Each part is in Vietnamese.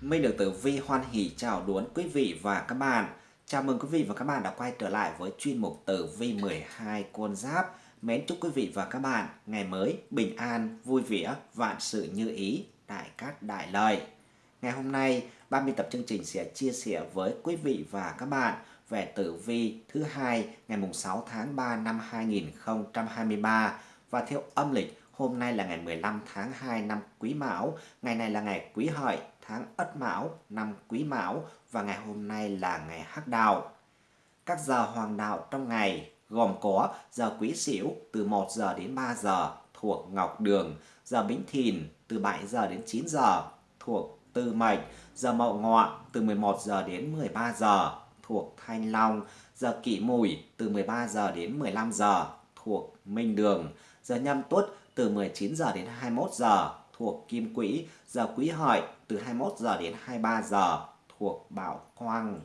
Minh được tử vi hoan hỷ chào đón quý vị và các bạn. Chào mừng quý vị và các bạn đã quay trở lại với chuyên mục tử vi 12 con giáp. Mến chúc quý vị và các bạn ngày mới bình an, vui vẻ, vạn sự như ý, đại cát đại lợi. Ngày hôm nay, ban biên tập chương trình sẽ chia sẻ với quý vị và các bạn về tử vi thứ hai ngày mùng 6 tháng 3 năm 2023 và theo âm lịch Hôm nay là ngày 15 tháng 2 năm Quý Mão, ngày này là ngày Quý Hợi, tháng Ất Mão, năm Quý Mão và ngày hôm nay là ngày Hắc Đạo. Các giờ hoàng đạo trong ngày gồm có giờ Quý Sửu từ 1 giờ đến 3 giờ thuộc Ngọc Đường, giờ Bính Thìn từ 7 giờ đến 9 giờ thuộc Tư Mệnh, giờ Mậu Ngọ từ 11 giờ đến 13 giờ thuộc Thanh Long, giờ Kỷ Mùi từ 13 giờ đến 15 giờ thuộc Minh Đường, giờ Nhâm Tuất từ 19 giờ đến 21 giờ thuộc Kim Quỹ, giờ Quý Hợi từ 21 giờ đến 23 giờ thuộc Bảo Quang.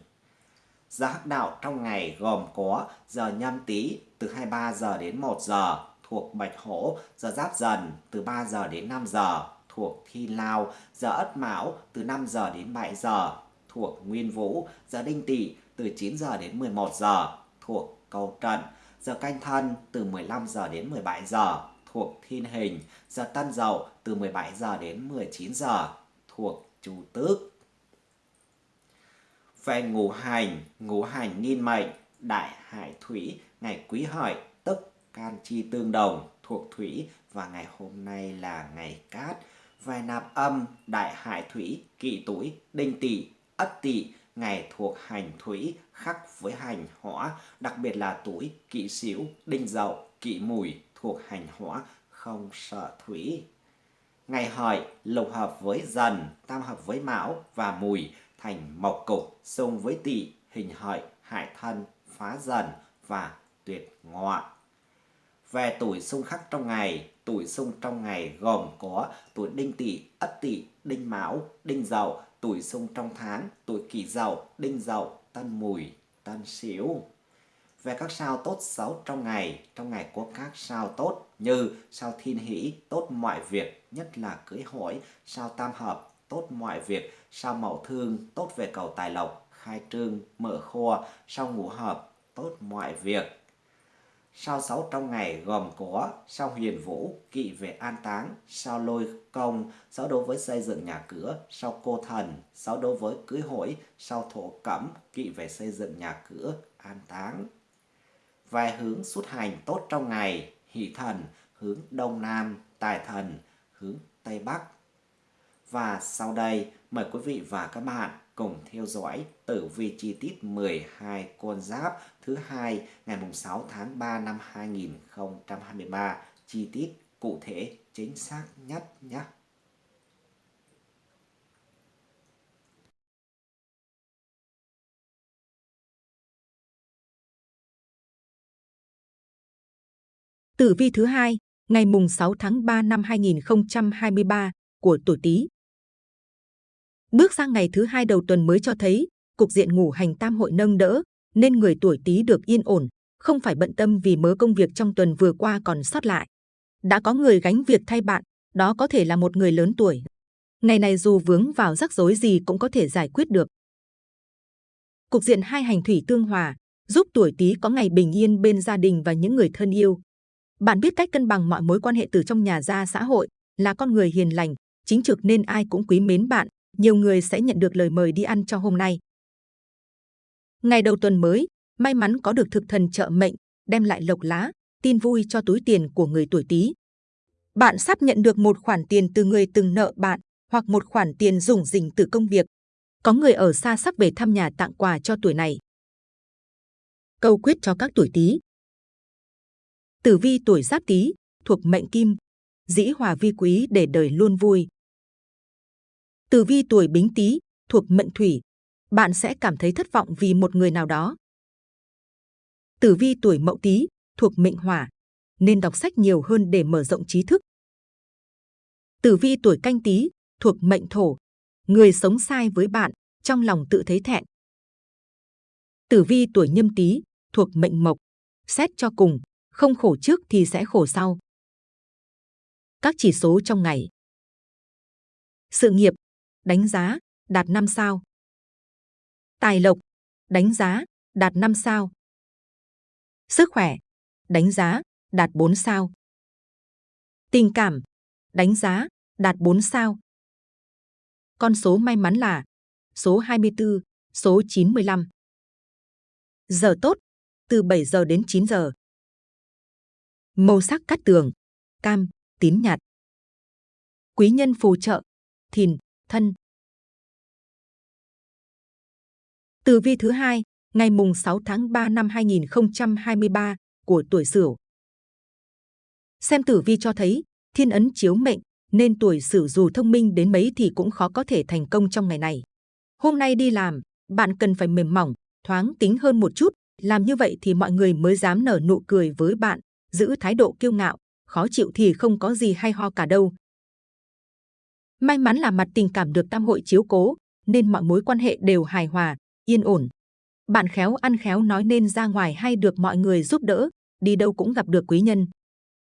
Giờ hắc đạo trong ngày gồm có giờ nhâm tý từ 23 giờ đến 1 giờ thuộc Bạch Hổ, giờ giáp dần từ 3 giờ đến 5 giờ thuộc Thi Lao, giờ Ất Mão từ 5 giờ đến 7 giờ thuộc Nguyên Vũ, giờ Đinh Tỵ từ 9 giờ đến 11 giờ thuộc Cầu Trận, giờ Canh Thân từ 15 giờ đến 17 giờ thuộc thiên hình, giờ tân dậu từ 17 giờ đến 19 giờ thuộc chủ tước. Về ngũ hành, ngũ hành niên mệnh, đại hải thủy, ngày quý hợi, tức can chi tương đồng thuộc thủy và ngày hôm nay là ngày cát. Về nạp âm, đại hải thủy, kỵ tuổi, đinh tỵ, ất tỵ, ngày thuộc hành thủy khắc với hành hỏa, đặc biệt là tuổi kỵ sửu, đinh dậu, kỵ mùi, thuộc hành hỏa không sợ thủy. Ngày hợi lục hợp với dần, tam hợp với mão và mùi thành mộc cục, xung với tỵ, hình hợi, hại thân, phá dần và tuyệt ngọ. Về tuổi xung khắc trong ngày, tuổi xung trong ngày gồm có tuổi đinh tỵ, ất tỵ, đinh mão, đinh dậu, tuổi xung trong tháng, tuổi kỷ dậu, đinh dậu, tân mùi, tân sửu về các sao tốt xấu trong ngày. Trong ngày có các sao tốt như sao thiên hỷ, tốt mọi việc, nhất là cưới hỏi, sao tam hợp, tốt mọi việc, sao mậu thương, tốt về cầu tài lộc, khai trương, mở kho, sao ngũ hợp, tốt mọi việc. Sao xấu trong ngày gồm có sao huyền vũ, kỵ về an táng, sao lôi công, sao đối với xây dựng nhà cửa, sao cô thần, sao đối với cưới hỏi, sao thổ cẩm, kỵ về xây dựng nhà cửa, an táng. Vài hướng xuất hành tốt trong ngày, hỷ thần hướng đông nam, tài thần hướng tây bắc. Và sau đây mời quý vị và các bạn cùng theo dõi tử vi chi tiết 12 con giáp thứ hai ngày mùng 6 tháng 3 năm 2023 chi tiết cụ thể chính xác nhất nhé. Tử vi thứ hai, ngày mùng 6 tháng 3 năm 2023 của tuổi Tý. Bước sang ngày thứ hai đầu tuần mới cho thấy cục diện ngủ hành tam hội nâng đỡ, nên người tuổi Tý được yên ổn, không phải bận tâm vì mớ công việc trong tuần vừa qua còn sót lại. Đã có người gánh việc thay bạn, đó có thể là một người lớn tuổi. Ngày này dù vướng vào rắc rối gì cũng có thể giải quyết được. Cục diện hai hành thủy tương hòa, giúp tuổi Tý có ngày bình yên bên gia đình và những người thân yêu. Bạn biết cách cân bằng mọi mối quan hệ từ trong nhà ra xã hội, là con người hiền lành, chính trực nên ai cũng quý mến bạn, nhiều người sẽ nhận được lời mời đi ăn cho hôm nay. Ngày đầu tuần mới, may mắn có được thực thần trợ mệnh, đem lại lộc lá, tin vui cho túi tiền của người tuổi Tý. Bạn sắp nhận được một khoản tiền từ người từng nợ bạn hoặc một khoản tiền dùng dình từ công việc. Có người ở xa sắp về thăm nhà tặng quà cho tuổi này. Câu quyết cho các tuổi Tý. Tử vi tuổi Giáp Tý thuộc mệnh Kim, dĩ hòa vi quý để đời luôn vui. Tử vi tuổi Bính Tý thuộc mệnh Thủy, bạn sẽ cảm thấy thất vọng vì một người nào đó. Tử vi tuổi Mậu Tý thuộc mệnh Hỏa, nên đọc sách nhiều hơn để mở rộng trí thức. Tử vi tuổi Canh Tý thuộc mệnh Thổ, người sống sai với bạn, trong lòng tự thấy thẹn. Tử vi tuổi Nhâm Tý thuộc mệnh Mộc, xét cho cùng, không khổ trước thì sẽ khổ sau. Các chỉ số trong ngày. Sự nghiệp, đánh giá, đạt 5 sao. Tài lộc, đánh giá, đạt 5 sao. Sức khỏe, đánh giá, đạt 4 sao. Tình cảm, đánh giá, đạt 4 sao. Con số may mắn là số 24, số 95. Giờ tốt, từ 7 giờ đến 9 giờ. Màu sắc cát tường, cam, tím nhạt. Quý nhân phù trợ, thìn, thân. Tử vi thứ hai, ngày mùng 6 tháng 3 năm 2023 của tuổi Sửu. Xem tử vi cho thấy, thiên ấn chiếu mệnh, nên tuổi Sửu dù thông minh đến mấy thì cũng khó có thể thành công trong ngày này. Hôm nay đi làm, bạn cần phải mềm mỏng, thoáng tính hơn một chút, làm như vậy thì mọi người mới dám nở nụ cười với bạn, giữ thái độ kiêu ngạo, khó chịu thì không có gì hay ho cả đâu. May mắn là mặt tình cảm được tam hội chiếu cố, nên mọi mối quan hệ đều hài hòa, yên ổn. Bạn khéo ăn khéo nói nên ra ngoài hay được mọi người giúp đỡ, đi đâu cũng gặp được quý nhân.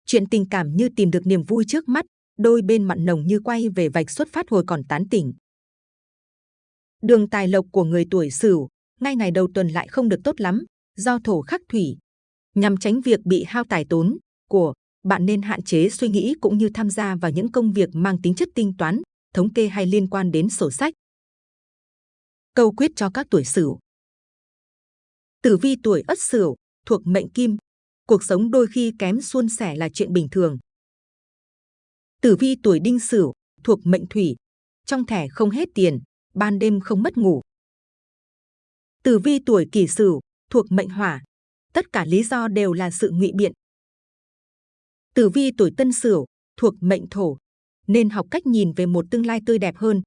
Chuyện tình cảm như tìm được niềm vui trước mắt, đôi bên mặn nồng như quay về vạch xuất phát hồi còn tán tỉnh. Đường tài lộc của người tuổi Sửu, ngay ngày đầu tuần lại không được tốt lắm, do thổ khắc thủy. Nhằm tránh việc bị hao tài tốn của bạn nên hạn chế suy nghĩ cũng như tham gia vào những công việc mang tính chất tinh toán, thống kê hay liên quan đến sổ sách. Câu quyết cho các tuổi Sửu. Tử vi tuổi Ất Sửu thuộc mệnh Kim, cuộc sống đôi khi kém suôn sẻ là chuyện bình thường. Tử vi tuổi Đinh Sửu thuộc mệnh Thủy, trong thẻ không hết tiền, ban đêm không mất ngủ. Tử vi tuổi Kỷ Sửu thuộc mệnh Hỏa, tất cả lý do đều là sự ngụy biện. Tử vi tuổi Tân Sửu thuộc mệnh Thổ, nên học cách nhìn về một tương lai tươi đẹp hơn.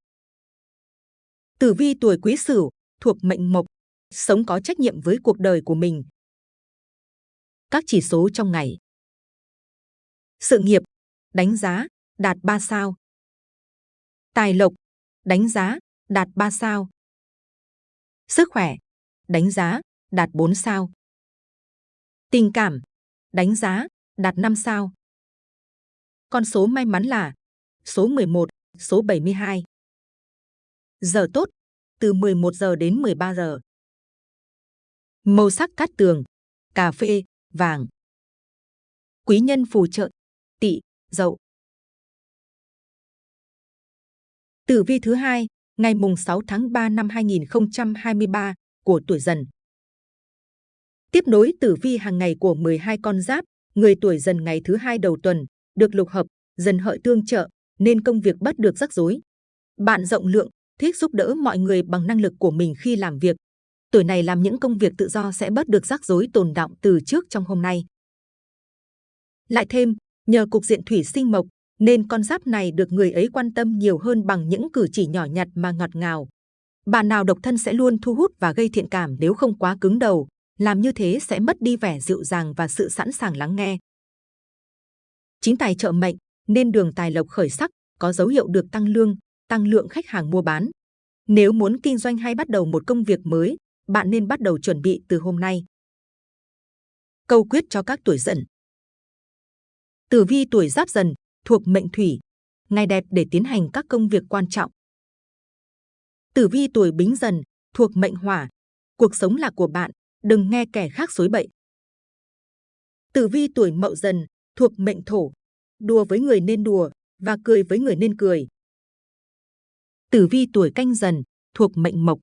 Tử vi tuổi Quý Sửu thuộc mệnh Mộc, sống có trách nhiệm với cuộc đời của mình. Các chỉ số trong ngày. Sự nghiệp, đánh giá, đạt 3 sao. Tài lộc, đánh giá, đạt 3 sao. Sức khỏe, đánh giá, đạt 4 sao. Tình cảm, đánh giá, đạt 5 sao. Con số may mắn là số 11, số 72. Giờ tốt, từ 11 giờ đến 13 giờ. Màu sắc cát tường, cà phê, vàng. Quý nhân phù trợ, tỵ, dậu. Tử vi thứ hai, ngày mùng 6 tháng 3 năm 2023 của tuổi dần. Tiếp nối tử vi hàng ngày của 12 con giáp, người tuổi dần ngày thứ hai đầu tuần, được lục hợp, dần hợi tương trợ, nên công việc bắt được rắc rối. Bạn rộng lượng, thích giúp đỡ mọi người bằng năng lực của mình khi làm việc. Tuổi này làm những công việc tự do sẽ bớt được rắc rối tồn động từ trước trong hôm nay. Lại thêm, nhờ cục diện thủy sinh mộc, nên con giáp này được người ấy quan tâm nhiều hơn bằng những cử chỉ nhỏ nhặt mà ngọt ngào. Bạn nào độc thân sẽ luôn thu hút và gây thiện cảm nếu không quá cứng đầu, làm như thế sẽ mất đi vẻ dịu dàng và sự sẵn sàng lắng nghe. Chính tài trợ mệnh, nên đường tài lộc khởi sắc, có dấu hiệu được tăng lương, tăng lượng khách hàng mua bán. Nếu muốn kinh doanh hay bắt đầu một công việc mới, bạn nên bắt đầu chuẩn bị từ hôm nay. Câu quyết cho các tuổi dần. Tử vi tuổi giáp dần, thuộc mệnh thủy, ngày đẹp để tiến hành các công việc quan trọng. Tử vi tuổi bính dần, thuộc mệnh hỏa, cuộc sống là của bạn, đừng nghe kẻ khác xối bậy. Tử vi tuổi mậu dần, thuộc mệnh thổ, đùa với người nên đùa và cười với người nên cười. Tử vi tuổi canh dần, thuộc mệnh mộc,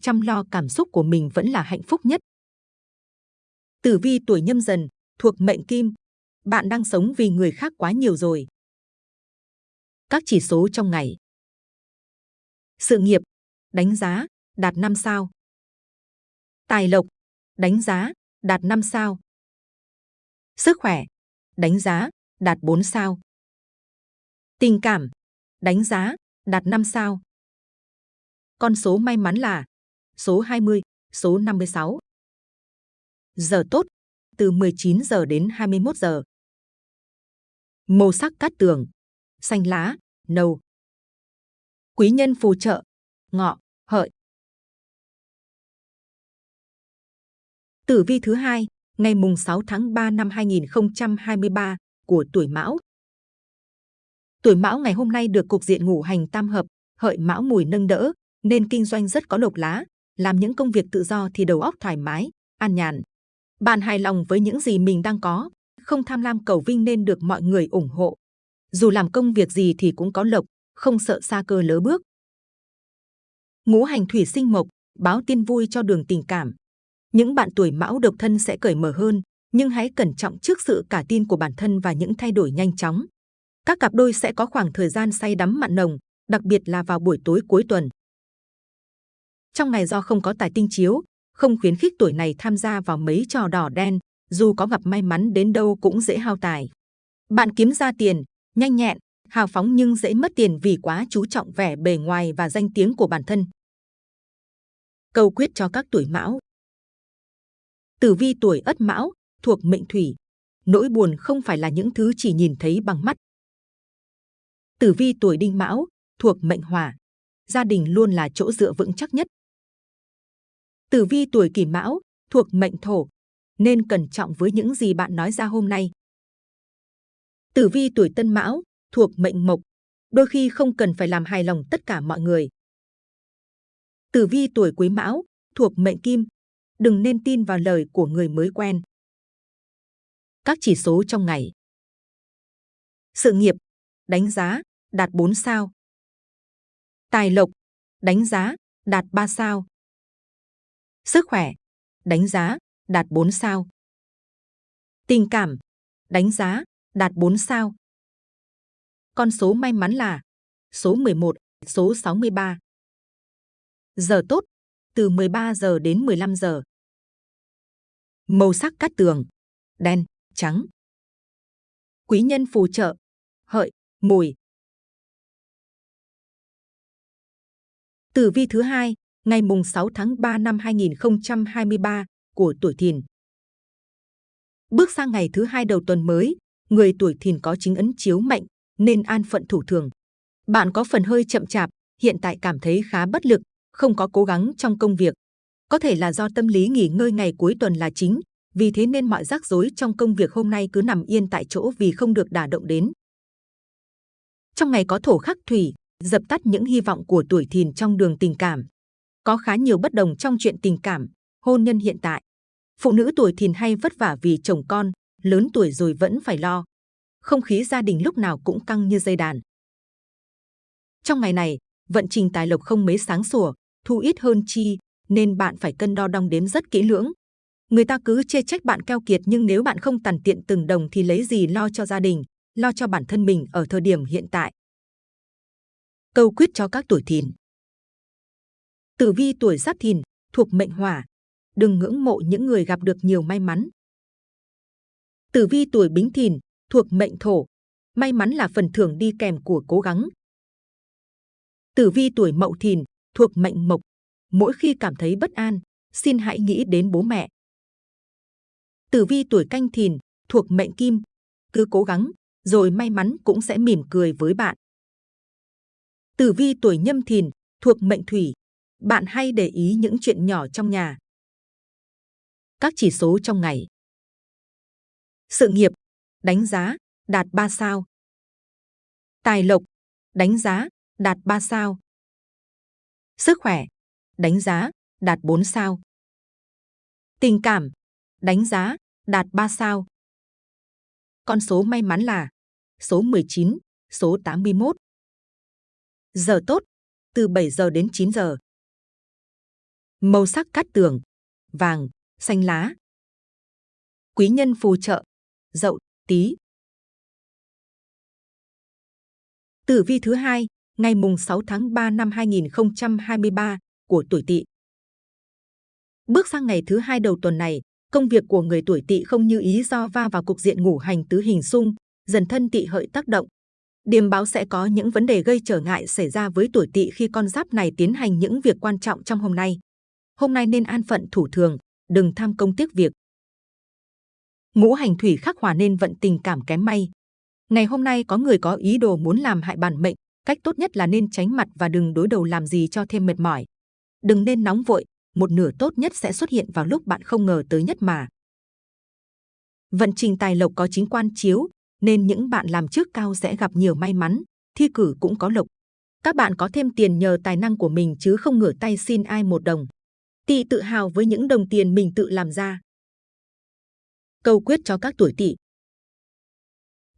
chăm lo cảm xúc của mình vẫn là hạnh phúc nhất. Tử vi tuổi nhâm dần, thuộc mệnh kim, bạn đang sống vì người khác quá nhiều rồi. Các chỉ số trong ngày. Sự nghiệp, đánh giá, đạt 5 sao. Tài lộc, đánh giá, đạt 5 sao. Sức khỏe, đánh giá, đạt 4 sao. Tình cảm, đánh giá, đạt 5 sao. Con số may mắn là số 20, số 56. Giờ tốt, từ 19 giờ đến 21 giờ. Màu sắc cát tường, xanh lá, nâu. Quý nhân phù trợ, ngọ, hợi. Tử vi thứ hai, ngày mùng 6 tháng 3 năm 2023 của tuổi Mão. Tuổi Mão ngày hôm nay được cục diện ngũ hành tam hợp, hợi Mão mùi nâng đỡ, nên kinh doanh rất có lộc lá, làm những công việc tự do thì đầu óc thoải mái, an nhàn. Bạn hài lòng với những gì mình đang có, không tham lam cầu vinh nên được mọi người ủng hộ. Dù làm công việc gì thì cũng có lộc, không sợ xa cơ lỡ bước. Ngũ hành thủy sinh mộc, báo tin vui cho đường tình cảm. Những bạn tuổi mão độc thân sẽ cởi mở hơn, nhưng hãy cẩn trọng trước sự cả tin của bản thân và những thay đổi nhanh chóng. Các cặp đôi sẽ có khoảng thời gian say đắm mặn nồng, đặc biệt là vào buổi tối cuối tuần. Trong ngày do không có tài tinh chiếu, không khuyến khích tuổi này tham gia vào mấy trò đỏ đen, dù có gặp may mắn đến đâu cũng dễ hao tài. Bạn kiếm ra tiền, nhanh nhẹn, hào phóng nhưng dễ mất tiền vì quá chú trọng vẻ bề ngoài và danh tiếng của bản thân. Câu quyết cho các tuổi mão Tử vi tuổi ất mão, thuộc mệnh thủy. Nỗi buồn không phải là những thứ chỉ nhìn thấy bằng mắt. Tử vi tuổi đinh mão, thuộc mệnh hỏa. Gia đình luôn là chỗ dựa vững chắc nhất. Tử vi tuổi kỷ mão, thuộc mệnh thổ. Nên cẩn trọng với những gì bạn nói ra hôm nay. Tử vi tuổi tân mão, thuộc mệnh mộc. Đôi khi không cần phải làm hài lòng tất cả mọi người. Tử vi tuổi quý mão, thuộc mệnh kim. Đừng nên tin vào lời của người mới quen. Các chỉ số trong ngày. Sự nghiệp, đánh giá, đạt 4 sao. Tài lộc, đánh giá, đạt 3 sao. Sức khỏe, đánh giá, đạt 4 sao. Tình cảm, đánh giá, đạt 4 sao. Con số may mắn là số 11, số 63. Giờ tốt, từ 13 giờ đến 15 giờ. Màu sắc cát tường, đen, trắng. Quý nhân phù trợ, hợi, mùi. Tử vi thứ hai, ngày mùng 6 tháng 3 năm 2023 của tuổi Thìn. Bước sang ngày thứ hai đầu tuần mới, người tuổi Thìn có chính ấn chiếu mệnh nên an phận thủ thường. Bạn có phần hơi chậm chạp, hiện tại cảm thấy khá bất lực, không có cố gắng trong công việc. Có thể là do tâm lý nghỉ ngơi ngày cuối tuần là chính, vì thế nên mọi rắc rối trong công việc hôm nay cứ nằm yên tại chỗ vì không được đả động đến. Trong ngày có thổ khắc thủy, dập tắt những hy vọng của tuổi thìn trong đường tình cảm. Có khá nhiều bất đồng trong chuyện tình cảm, hôn nhân hiện tại. Phụ nữ tuổi thìn hay vất vả vì chồng con, lớn tuổi rồi vẫn phải lo. Không khí gia đình lúc nào cũng căng như dây đàn. Trong ngày này, vận trình tài lộc không mấy sáng sủa, thu ít hơn chi, nên bạn phải cân đo đong đếm rất kỹ lưỡng. Người ta cứ chê trách bạn keo kiệt nhưng nếu bạn không tàn tiện từng đồng thì lấy gì lo cho gia đình, lo cho bản thân mình ở thời điểm hiện tại. Câu quyết cho các tuổi thìn. Tử vi tuổi giáp thìn, thuộc mệnh hỏa. Đừng ngưỡng mộ những người gặp được nhiều may mắn. Tử vi tuổi bính thìn, thuộc mệnh thổ. May mắn là phần thưởng đi kèm của cố gắng. Tử vi tuổi mậu thìn, thuộc mệnh mộc. Mỗi khi cảm thấy bất an, xin hãy nghĩ đến bố mẹ. Tử vi tuổi canh thìn, thuộc mệnh kim. Cứ cố gắng, rồi may mắn cũng sẽ mỉm cười với bạn. Tử vi tuổi nhâm thìn, thuộc mệnh thủy. Bạn hay để ý những chuyện nhỏ trong nhà. Các chỉ số trong ngày. Sự nghiệp, đánh giá, đạt 3 sao. Tài lộc, đánh giá, đạt 3 sao. Sức khỏe, đánh giá, đạt 4 sao. Tình cảm, đánh giá, đạt 3 sao. Con số may mắn là số 19, số 81. Giờ tốt, từ 7 giờ đến 9 giờ. Màu sắc cát tường, vàng, xanh lá. Quý nhân phù trợ, dậu, tí. Tử vi thứ hai, ngày mùng 6 tháng 3 năm 2023 của tuổi Tỵ. Bước sang ngày thứ hai đầu tuần này, công việc của người tuổi Tỵ không như ý do va vào cục diện ngũ hành tứ hình xung, dần thân Tỵ hợi tác động. Điềm báo sẽ có những vấn đề gây trở ngại xảy ra với tuổi Tỵ khi con giáp này tiến hành những việc quan trọng trong hôm nay. Hôm nay nên an phận thủ thường, đừng tham công tiếc việc. Ngũ hành thủy khắc hòa nên vận tình cảm kém may. Ngày hôm nay có người có ý đồ muốn làm hại bản mệnh, cách tốt nhất là nên tránh mặt và đừng đối đầu làm gì cho thêm mệt mỏi. Đừng nên nóng vội, một nửa tốt nhất sẽ xuất hiện vào lúc bạn không ngờ tới nhất mà. Vận trình tài lộc có chính quan chiếu, nên những bạn làm trước cao sẽ gặp nhiều may mắn, thi cử cũng có lộc. Các bạn có thêm tiền nhờ tài năng của mình chứ không ngửa tay xin ai một đồng. Tỵ tự hào với những đồng tiền mình tự làm ra. Câu quyết cho các tuổi Tỵ.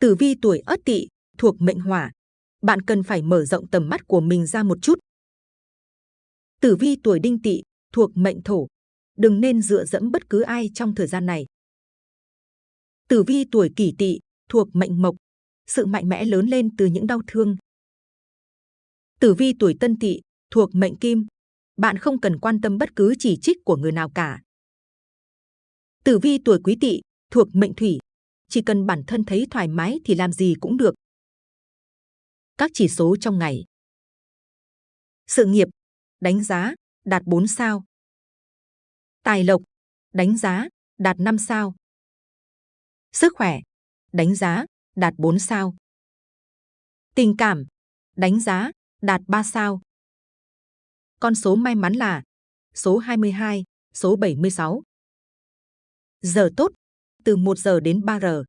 Tử vi tuổi Ất Tỵ thuộc mệnh Hỏa, bạn cần phải mở rộng tầm mắt của mình ra một chút. Tử vi tuổi Đinh Tỵ thuộc mệnh Thổ, đừng nên dựa dẫm bất cứ ai trong thời gian này. Tử vi tuổi Kỷ Tỵ thuộc mệnh Mộc, sự mạnh mẽ lớn lên từ những đau thương. Tử vi tuổi Tân Tỵ thuộc mệnh Kim, bạn không cần quan tâm bất cứ chỉ trích của người nào cả. Tử vi tuổi Quý Tỵ thuộc mệnh Thủy, chỉ cần bản thân thấy thoải mái thì làm gì cũng được. Các chỉ số trong ngày. Sự nghiệp, đánh giá, đạt 4 sao. Tài lộc, đánh giá, đạt 5 sao. Sức khỏe, đánh giá, đạt 4 sao. Tình cảm, đánh giá, đạt 3 sao. Con số may mắn là số 22, số 76. Giờ tốt, từ 1 giờ đến 3 giờ.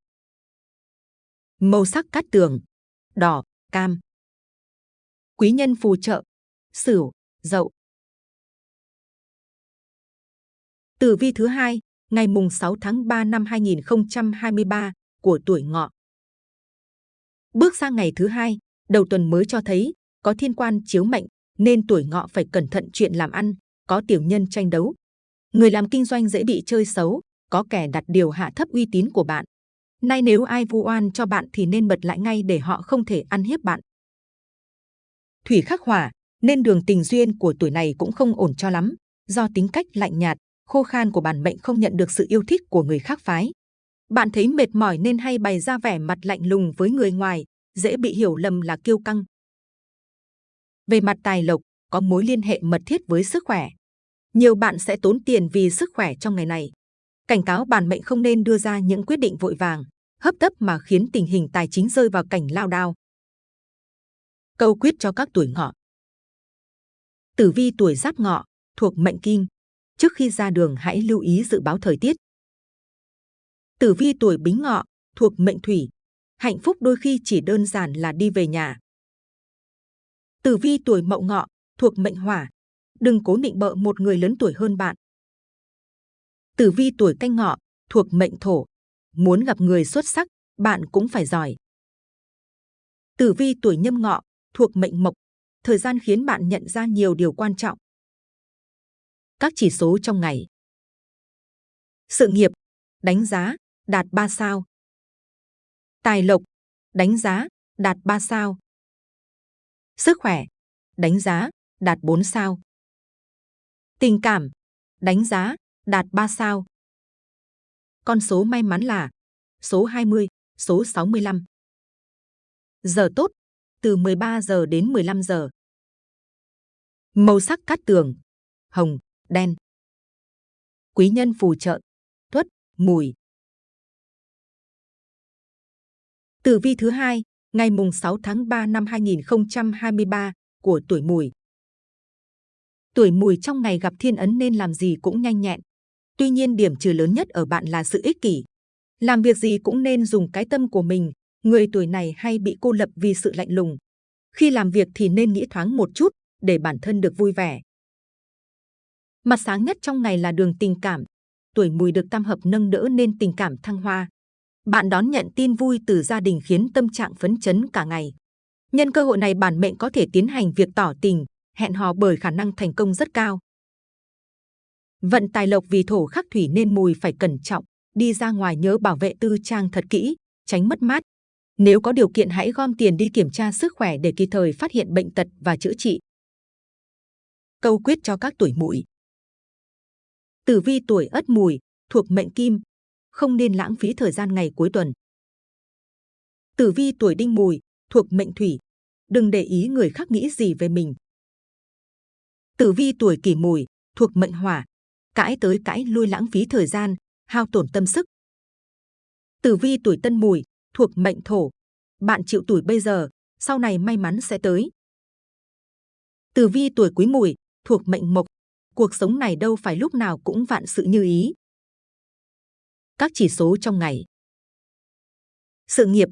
Màu sắc cát tường, đỏ, cam. Quý nhân phù trợ, sửu, dậu. Tử vi thứ hai, ngày mùng 6 tháng 3 năm 2023 của tuổi ngọ. Bước sang ngày thứ hai, đầu tuần mới cho thấy có thiên quan chiếu mệnh nên tuổi ngọ phải cẩn thận chuyện làm ăn, có tiểu nhân tranh đấu. Người làm kinh doanh dễ bị chơi xấu, có kẻ đặt điều hạ thấp uy tín của bạn. Nay nếu ai vu oan cho bạn thì nên bật lại ngay để họ không thể ăn hiếp bạn. Thủy khắc hỏa, nên đường tình duyên của tuổi này cũng không ổn cho lắm, do tính cách lạnh nhạt, khô khan của bản mệnh không nhận được sự yêu thích của người khác phái. Bạn thấy mệt mỏi nên hay bày ra vẻ mặt lạnh lùng với người ngoài, dễ bị hiểu lầm là kiêu căng. Về mặt tài lộc, có mối liên hệ mật thiết với sức khỏe. Nhiều bạn sẽ tốn tiền vì sức khỏe trong ngày này. Cảnh cáo bản mệnh không nên đưa ra những quyết định vội vàng, hấp tấp mà khiến tình hình tài chính rơi vào cảnh lao đao. Câu quyết cho các tuổi ngọ. Tử vi tuổi giáp ngọ, thuộc mệnh kim. Trước khi ra đường hãy lưu ý dự báo thời tiết. Tử vi tuổi bính ngọ, thuộc mệnh thủy. Hạnh phúc đôi khi chỉ đơn giản là đi về nhà. Tử vi tuổi mậu ngọ, thuộc mệnh hỏa. Đừng cố định bợ một người lớn tuổi hơn bạn. Tử vi tuổi canh ngọ, thuộc mệnh thổ. Muốn gặp người xuất sắc, bạn cũng phải giỏi. Tử vi tuổi nhâm ngọ, thuộc mệnh mộc. Thời gian khiến bạn nhận ra nhiều điều quan trọng. Các chỉ số trong ngày. Sự nghiệp, đánh giá, đạt 3 sao. Tài lộc, đánh giá, đạt 3 sao. Sức khỏe, đánh giá, đạt 4 sao. Tình cảm, đánh giá, đạt 3 sao. Con số may mắn là số 20, số 65. Giờ tốt, từ 13 giờ đến 15 giờ. Màu sắc cát tường, hồng, đen. Quý nhân phù trợ, tuất, mùi. Tử vi thứ hai, ngày mùng 6 tháng 3 năm 2023 của tuổi mùi. Tuổi mùi trong ngày gặp thiên ấn nên làm gì cũng nhanh nhẹn. Tuy nhiên điểm trừ lớn nhất ở bạn là sự ích kỷ. Làm việc gì cũng nên dùng cái tâm của mình. Người tuổi này hay bị cô lập vì sự lạnh lùng. Khi làm việc thì nên nghĩ thoáng một chút để bản thân được vui vẻ. Mặt sáng nhất trong ngày là đường tình cảm. Tuổi mùi được tam hợp nâng đỡ nên tình cảm thăng hoa. Bạn đón nhận tin vui từ gia đình khiến tâm trạng phấn chấn cả ngày. Nhân cơ hội này bản mệnh có thể tiến hành việc tỏ tình, hẹn hò bởi khả năng thành công rất cao. Vận tài lộc vì thổ khắc thủy nên mùi phải cẩn trọng, đi ra ngoài nhớ bảo vệ tư trang thật kỹ, tránh mất mát. Nếu có điều kiện hãy gom tiền đi kiểm tra sức khỏe để kịp thời phát hiện bệnh tật và chữa trị. Câu quyết cho các tuổi mùi. Tử vi tuổi ất mùi, thuộc mệnh kim, không nên lãng phí thời gian ngày cuối tuần. Tử vi tuổi đinh mùi, thuộc mệnh thủy, đừng để ý người khác nghĩ gì về mình. Tử vi tuổi kỷ mùi, thuộc mệnh hỏa, cãi tới cãi lui lãng phí thời gian, hao tổn tâm sức. Tử vi tuổi tân mùi, thuộc mệnh thổ, bạn chịu tuổi bây giờ, sau này may mắn sẽ tới. Tử vi tuổi quý mùi, thuộc mệnh mộc, cuộc sống này đâu phải lúc nào cũng vạn sự như ý. Các chỉ số trong ngày. Sự nghiệp,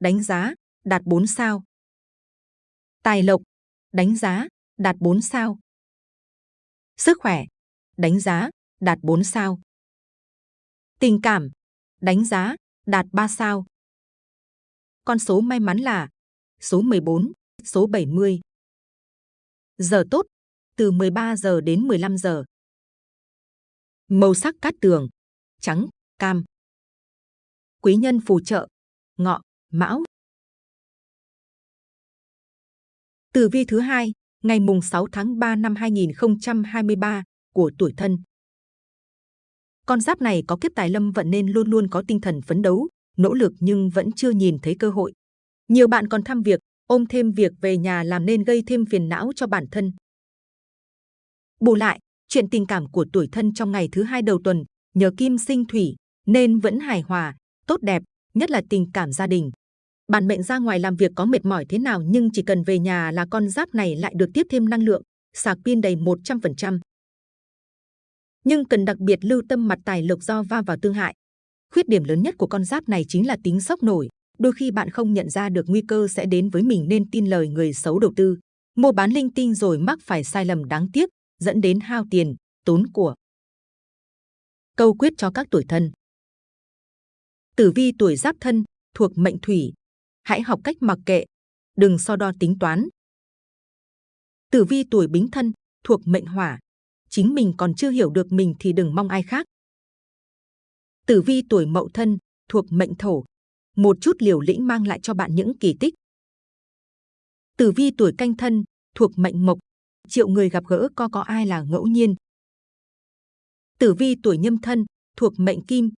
đánh giá, đạt 4 sao. Tài lộc, đánh giá, đạt 4 sao. Sức khỏe, đánh giá, đạt 4 sao. Tình cảm, đánh giá, đạt 3 sao. Con số may mắn là số 14, số 70. Giờ tốt, từ 13 giờ đến 15 giờ. Màu sắc cát tường, trắng, cam. Quý nhân phù trợ, ngọ, mão. Từ vi thứ hai, ngày mùng 6 tháng 3 năm 2023 của tuổi thân. Con giáp này có kiếp tài lâm vận nên luôn luôn có tinh thần phấn đấu, nỗ lực nhưng vẫn chưa nhìn thấy cơ hội. Nhiều bạn còn thăm việc, ôm thêm việc về nhà làm nên gây thêm phiền não cho bản thân. Bù lại, chuyện tình cảm của tuổi thân trong ngày thứ hai đầu tuần nhờ kim sinh thủy nên vẫn hài hòa, tốt đẹp, nhất là tình cảm gia đình. Bản mệnh ra ngoài làm việc có mệt mỏi thế nào nhưng chỉ cần về nhà là con giáp này lại được tiếp thêm năng lượng, sạc pin đầy 100%. Nhưng cần đặc biệt lưu tâm mặt tài lộc do va vào tương hại. Khuyết điểm lớn nhất của con giáp này chính là tính sốc nổi. Đôi khi bạn không nhận ra được nguy cơ sẽ đến với mình nên tin lời người xấu đầu tư, mua bán linh tinh rồi mắc phải sai lầm đáng tiếc, dẫn đến hao tiền, tốn của. Câu quyết cho các tuổi thân Tử vi tuổi giáp thân, thuộc mệnh thủy. Hãy học cách mặc kệ, đừng so đo tính toán. Tử vi tuổi bính thân, thuộc mệnh hỏa. Chính mình còn chưa hiểu được mình thì đừng mong ai khác. Tử vi tuổi mậu thân, thuộc mệnh thổ. Một chút liều lĩnh mang lại cho bạn những kỳ tích. Tử vi tuổi canh thân, thuộc mệnh mộc. Triệu người gặp gỡ có có ai là ngẫu nhiên. Tử vi tuổi nhâm thân, thuộc mệnh kim.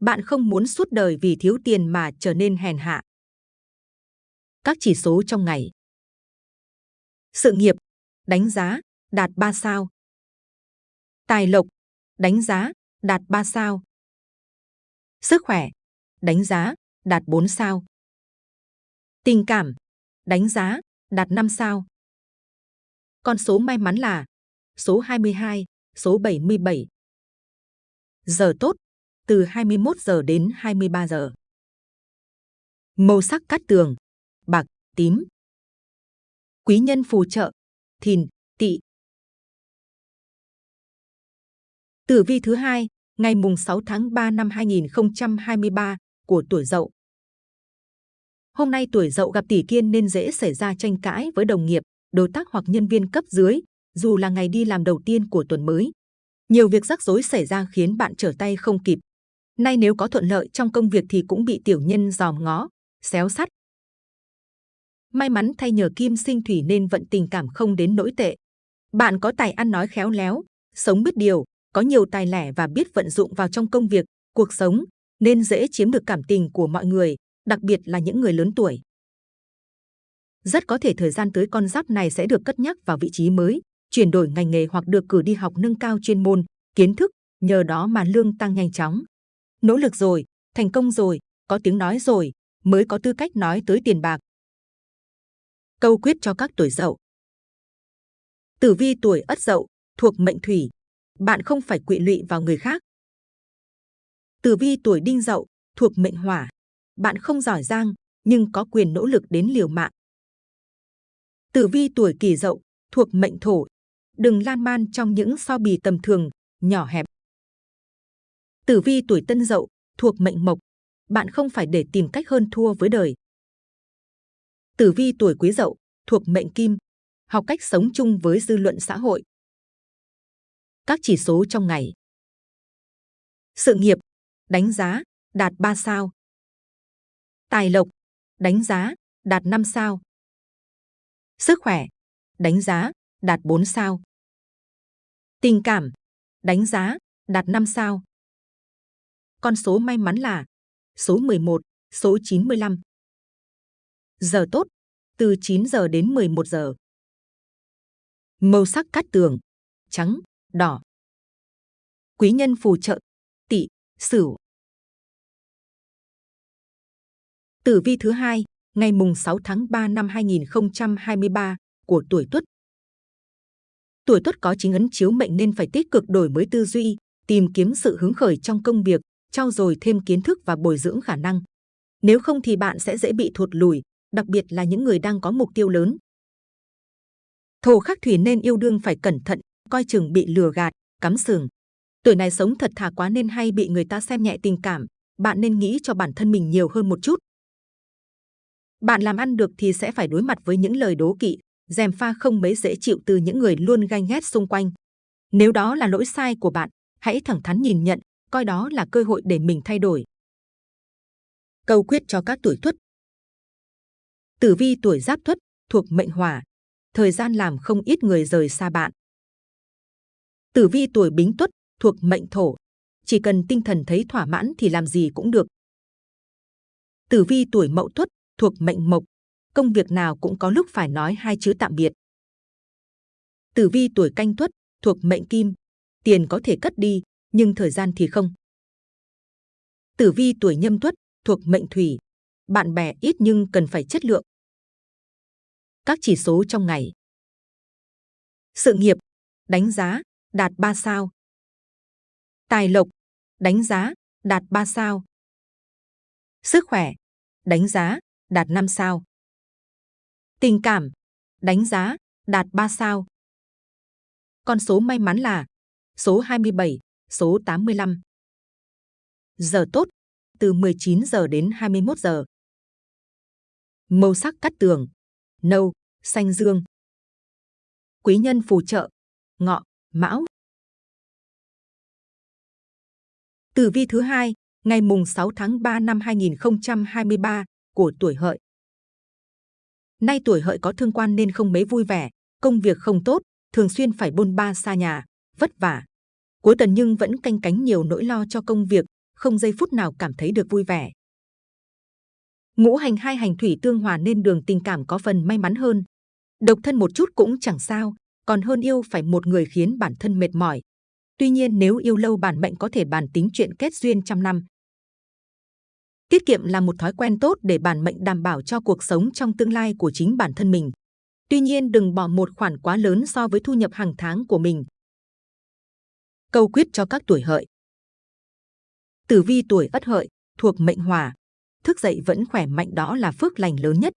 Bạn không muốn suốt đời vì thiếu tiền mà trở nên hèn hạ. Các chỉ số trong ngày. Sự nghiệp, đánh giá, đạt 3 sao. Tài lộc, đánh giá, đạt 3 sao. Sức khỏe, đánh giá, đạt 4 sao. Tình cảm, đánh giá, đạt 5 sao. Con số may mắn là số 22, số 77. Giờ tốt, từ 21 giờ đến 23 giờ. Màu sắc cát tường, bạc, tím. Quý nhân phù trợ, thìn, tỵ. Tử vi thứ hai, ngày mùng 6 tháng 3 năm 2023 của tuổi Dậu. Hôm nay tuổi Dậu gặp tỷ kiên nên dễ xảy ra tranh cãi với đồng nghiệp, đối tác hoặc nhân viên cấp dưới, dù là ngày đi làm đầu tiên của tuần mới. Nhiều việc rắc rối xảy ra khiến bạn trở tay không kịp. Nay nếu có thuận lợi trong công việc thì cũng bị tiểu nhân dòm ngó, xéo sắt. May mắn thay nhờ kim sinh thủy nên vận tình cảm không đến nỗi tệ. Bạn có tài ăn nói khéo léo, sống biết điều, có nhiều tài lẻ và biết vận dụng vào trong công việc, cuộc sống, nên dễ chiếm được cảm tình của mọi người, đặc biệt là những người lớn tuổi. Rất có thể thời gian tới con giáp này sẽ được cất nhắc vào vị trí mới, chuyển đổi ngành nghề hoặc được cử đi học nâng cao chuyên môn, kiến thức, nhờ đó mà lương tăng nhanh chóng. Nỗ lực rồi, thành công rồi, có tiếng nói rồi, mới có tư cách nói tới tiền bạc. Câu quyết cho các tuổi dậu. Tử vi tuổi ất dậu, thuộc mệnh thủy. Bạn không phải quỵ lụy vào người khác. Tử vi tuổi đinh dậu, thuộc mệnh hỏa. Bạn không giỏi giang, nhưng có quyền nỗ lực đến liều mạng. Tử vi tuổi kỷ dậu, thuộc mệnh thổ. Đừng lan man trong những so bì tầm thường, nhỏ hẹp. Tử vi tuổi tân dậu, thuộc mệnh mộc. Bạn không phải để tìm cách hơn thua với đời. Tử vi tuổi quý dậu, thuộc mệnh kim. Học cách sống chung với dư luận xã hội. Các chỉ số trong ngày. Sự nghiệp, đánh giá, đạt 3 sao. Tài lộc, đánh giá, đạt 5 sao. Sức khỏe, đánh giá, đạt 4 sao. Tình cảm, đánh giá, đạt 5 sao. Con số may mắn là số 11, số 95. Giờ tốt, từ 9 giờ đến 11 giờ. Màu sắc cát tường, trắng, đỏ. Quý nhân phù trợ, tỵ, sửu. Tử vi thứ hai, ngày mùng 6 tháng 3 năm 2023 của tuổi Tuất. Tuổi Tuất có chính ấn chiếu mệnh nên phải tích cực đổi mới tư duy, tìm kiếm sự hứng khởi trong công việc, trau dồi thêm kiến thức và bồi dưỡng khả năng. Nếu không thì bạn sẽ dễ bị thụt lùi, đặc biệt là những người đang có mục tiêu lớn. Thổ khắc thủy nên yêu đương phải cẩn thận, coi chừng bị lừa gạt, cắm sừng. Tuổi này sống thật thà quá nên hay bị người ta xem nhẹ tình cảm, bạn nên nghĩ cho bản thân mình nhiều hơn một chút. Bạn làm ăn được thì sẽ phải đối mặt với những lời đố kỵ, dèm pha không mấy dễ chịu từ những người luôn ganh ghét xung quanh. Nếu đó là lỗi sai của bạn, hãy thẳng thắn nhìn nhận, coi đó là cơ hội để mình thay đổi. Câu quyết cho các tuổi tuất Tử vi tuổi giáp tuất thuộc mệnh hỏa, thời gian làm không ít người rời xa bạn. Tử vi tuổi bính tuất thuộc mệnh thổ, chỉ cần tinh thần thấy thỏa mãn thì làm gì cũng được. Tử vi tuổi mậu tuất thuộc mệnh mộc, công việc nào cũng có lúc phải nói hai chữ tạm biệt. Tử vi tuổi canh tuất thuộc mệnh kim, tiền có thể cất đi, nhưng thời gian thì không. Tử vi tuổi nhâm tuất thuộc mệnh thủy, bạn bè ít nhưng cần phải chất lượng. Các chỉ số trong ngày. Sự nghiệp, đánh giá, đạt 3 sao. Tài lộc, đánh giá, đạt 3 sao. Sức khỏe, đánh giá, đạt 5 sao. Tình cảm, đánh giá, đạt 3 sao. Con số may mắn là số 27, số 85. Giờ tốt, từ 19 giờ đến 21 giờ. Màu sắc cắt tường, nâu, xanh dương. Quý nhân phù trợ, ngọ, mão. Tử vi thứ hai, ngày mùng 6 tháng 3 năm 2023 của tuổi hợi. Nay tuổi hợi có thương quan nên không mấy vui vẻ, công việc không tốt, thường xuyên phải bôn ba xa nhà, vất vả. Cuối tuần nhưng vẫn canh cánh nhiều nỗi lo cho công việc, không giây phút nào cảm thấy được vui vẻ. Ngũ hành hai hành thủy tương hòa nên đường tình cảm có phần may mắn hơn. Độc thân một chút cũng chẳng sao, còn hơn yêu phải một người khiến bản thân mệt mỏi. Tuy nhiên nếu yêu lâu bản mệnh có thể bàn tính chuyện kết duyên trăm năm. Tiết kiệm là một thói quen tốt để bản mệnh đảm bảo cho cuộc sống trong tương lai của chính bản thân mình. Tuy nhiên đừng bỏ một khoản quá lớn so với thu nhập hàng tháng của mình. Câu quyết cho các tuổi hợi. Tử vi tuổi ất hợi, thuộc mệnh hỏa. Thức dậy vẫn khỏe mạnh đó là phước lành lớn nhất.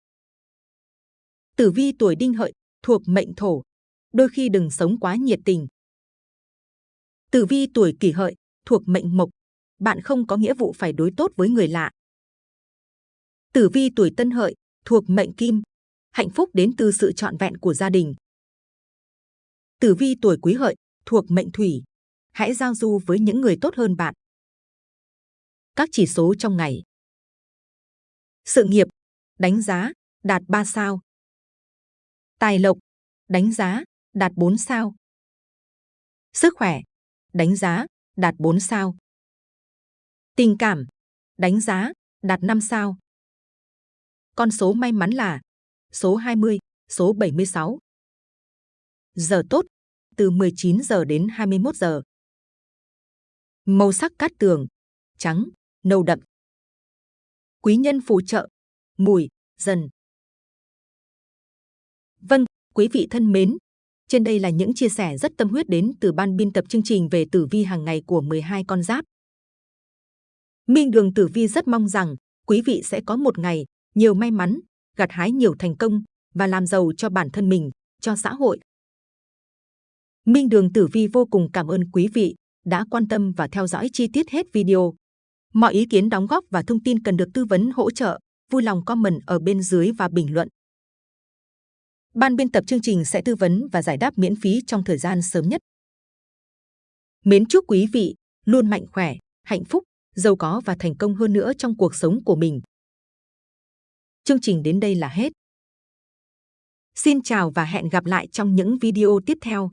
Tử vi tuổi đinh hợi, thuộc mệnh thổ. Đôi khi đừng sống quá nhiệt tình. Tử vi tuổi kỷ hợi, thuộc mệnh mộc. Bạn không có nghĩa vụ phải đối tốt với người lạ. Tử vi tuổi tân hợi, thuộc mệnh kim. Hạnh phúc đến từ sự trọn vẹn của gia đình. Tử vi tuổi quý hợi, thuộc mệnh thủy. Hãy giao du với những người tốt hơn bạn. Các chỉ số trong ngày. Sự nghiệp, đánh giá, đạt 3 sao. Tài lộc, đánh giá, đạt 4 sao. Sức khỏe, đánh giá, đạt 4 sao. Tình cảm, đánh giá, đạt 5 sao. Con số may mắn là số 20, số 76. Giờ tốt, từ 19 giờ đến 21 giờ. Màu sắc cát tường, trắng, nâu đậm. Quý nhân phù trợ, mùi, dần. Vâng, quý vị thân mến, trên đây là những chia sẻ rất tâm huyết đến từ ban biên tập chương trình về tử vi hàng ngày của 12 con giáp. Minh Đường Tử Vi rất mong rằng quý vị sẽ có một ngày nhiều may mắn, gặt hái nhiều thành công và làm giàu cho bản thân mình, cho xã hội. Minh Đường Tử Vi vô cùng cảm ơn quý vị đã quan tâm và theo dõi chi tiết hết video. Mọi ý kiến đóng góp và thông tin cần được tư vấn hỗ trợ, vui lòng comment ở bên dưới và bình luận. Ban biên tập chương trình sẽ tư vấn và giải đáp miễn phí trong thời gian sớm nhất. Mến chúc quý vị luôn mạnh khỏe, hạnh phúc, giàu có và thành công hơn nữa trong cuộc sống của mình. Chương trình đến đây là hết. Xin chào và hẹn gặp lại trong những video tiếp theo.